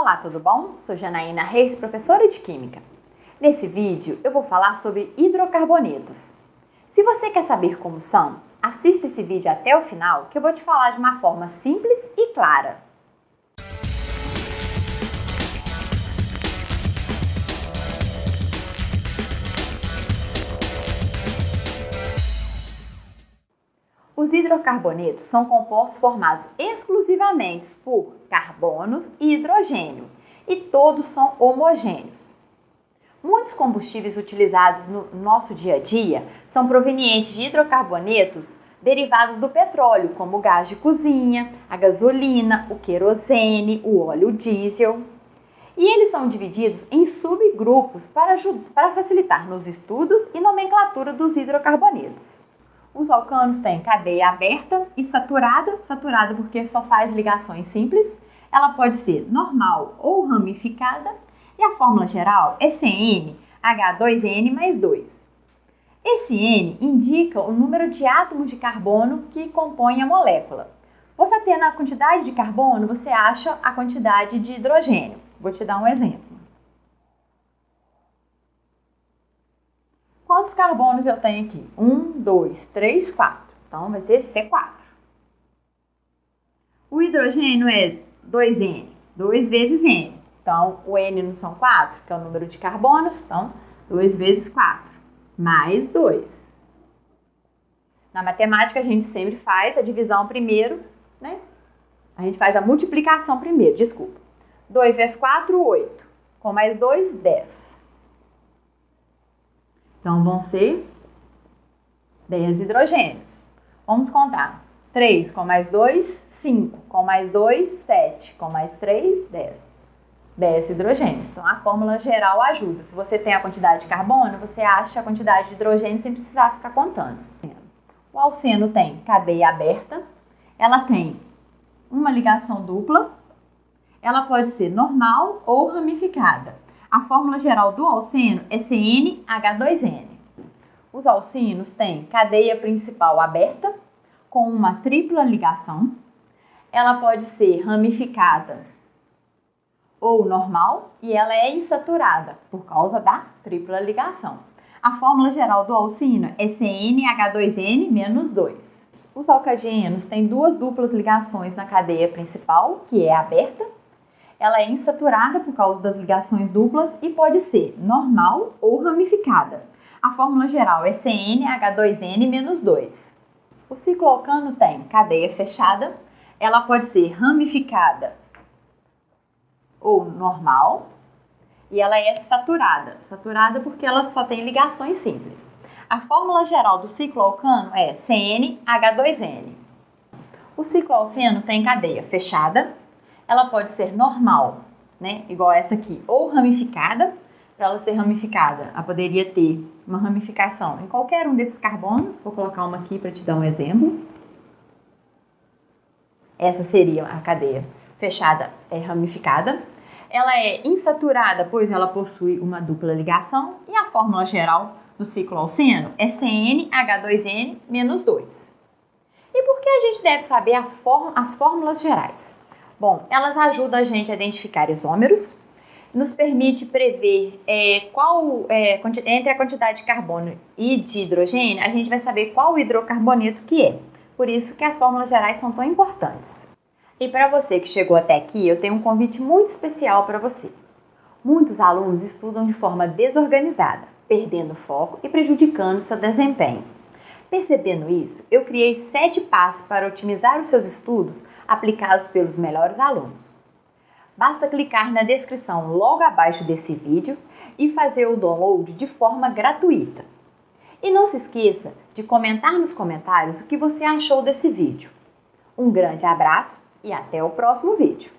Olá, tudo bom? Sou Janaína Reis, professora de Química. Nesse vídeo eu vou falar sobre hidrocarbonetos. Se você quer saber como são, assista esse vídeo até o final que eu vou te falar de uma forma simples e clara. Hidrocarbonetos são compostos formados exclusivamente por carbonos e hidrogênio, e todos são homogêneos. Muitos combustíveis utilizados no nosso dia a dia são provenientes de hidrocarbonetos derivados do petróleo, como o gás de cozinha, a gasolina, o querosene, o óleo diesel. E eles são divididos em subgrupos para, para facilitar nos estudos e nomenclatura dos hidrocarbonetos. Os alcanos têm cadeia aberta e saturada, saturada porque só faz ligações simples. Ela pode ser normal ou ramificada. E a fórmula geral é CnH2n mais 2. Esse N indica o número de átomos de carbono que compõem a molécula. Você tendo a quantidade de carbono, você acha a quantidade de hidrogênio. Vou te dar um exemplo. Quantos carbonos eu tenho aqui? 1, 2, 3, 4. Então, vai ser C4. O hidrogênio é 2N, 2 vezes N. Então, o N não são 4, que é o número de carbonos. Então, 2 vezes 4, mais 2. Na matemática, a gente sempre faz a divisão primeiro, né? A gente faz a multiplicação primeiro, desculpa. 2 vezes 4, 8. Com mais 2, 10. Então, vão ser 10 hidrogênios. Vamos contar. 3 com mais 2, 5. Com mais 2, 7. Com mais 3, 10. 10 hidrogênios. Então, a fórmula geral ajuda. Se você tem a quantidade de carbono, você acha a quantidade de hidrogênio sem precisar ficar contando. O alceno tem cadeia aberta, ela tem uma ligação dupla, ela pode ser normal ou ramificada. A fórmula geral do alceno é CnH2n. Os alcinos têm cadeia principal aberta, com uma tripla ligação. Ela pode ser ramificada ou normal e ela é insaturada por causa da tripla ligação. A fórmula geral do alcino é CnH2n menos 2. Os alcadienos têm duas duplas ligações na cadeia principal, que é aberta, ela é insaturada por causa das ligações duplas e pode ser normal ou ramificada. A fórmula geral é CnH2n-2. O cicloalcano tem cadeia fechada, ela pode ser ramificada ou normal, e ela é saturada. Saturada porque ela só tem ligações simples. A fórmula geral do cicloalcano é CnH2n. O cicloalceno tem cadeia fechada, ela pode ser normal, né? Igual essa aqui, ou ramificada. Para ela ser ramificada, ela poderia ter uma ramificação em qualquer um desses carbonos. Vou colocar uma aqui para te dar um exemplo. Essa seria a cadeia fechada é ramificada. Ela é insaturada, pois ela possui uma dupla ligação. E a fórmula geral do ciclo alceno é CnH2n menos 2. E por que a gente deve saber as fórmulas gerais? Bom, elas ajudam a gente a identificar isômeros, nos permite prever é, qual, é, entre a quantidade de carbono e de hidrogênio, a gente vai saber qual hidrocarboneto que é. Por isso que as fórmulas gerais são tão importantes. E para você que chegou até aqui, eu tenho um convite muito especial para você. Muitos alunos estudam de forma desorganizada, perdendo foco e prejudicando seu desempenho. Percebendo isso, eu criei sete passos para otimizar os seus estudos aplicados pelos melhores alunos. Basta clicar na descrição logo abaixo desse vídeo e fazer o download de forma gratuita. E não se esqueça de comentar nos comentários o que você achou desse vídeo. Um grande abraço e até o próximo vídeo!